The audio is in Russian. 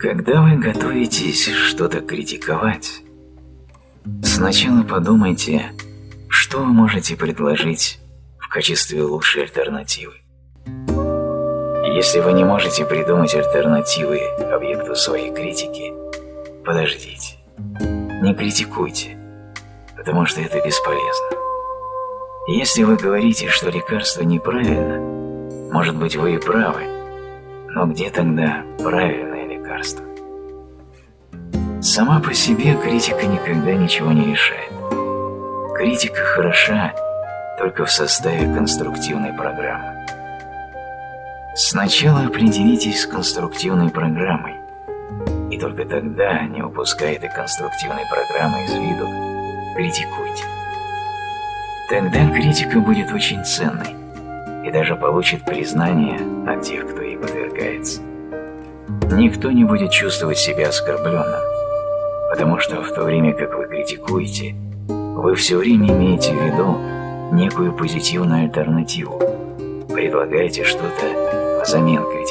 Когда вы готовитесь что-то критиковать, сначала подумайте, что вы можете предложить в качестве лучшей альтернативы. Если вы не можете придумать альтернативы объекту своей критики, подождите, не критикуйте, потому что это бесполезно. Если вы говорите, что лекарство неправильно, может быть вы и правы, но где тогда правильное лекарство? Сама по себе критика никогда ничего не решает. Критика хороша только в составе конструктивной программы. Сначала определитесь с конструктивной программой, и только тогда, не упуская этой конструктивной программы из виду, критикуйте. Тогда критика будет очень ценной и даже получит признание от тех, кто ей подвергается. Никто не будет чувствовать себя оскорбленным, потому что в то время, как вы критикуете, вы все время имеете в виду некую позитивную альтернативу, предлагаете что-то взамен критикуемого.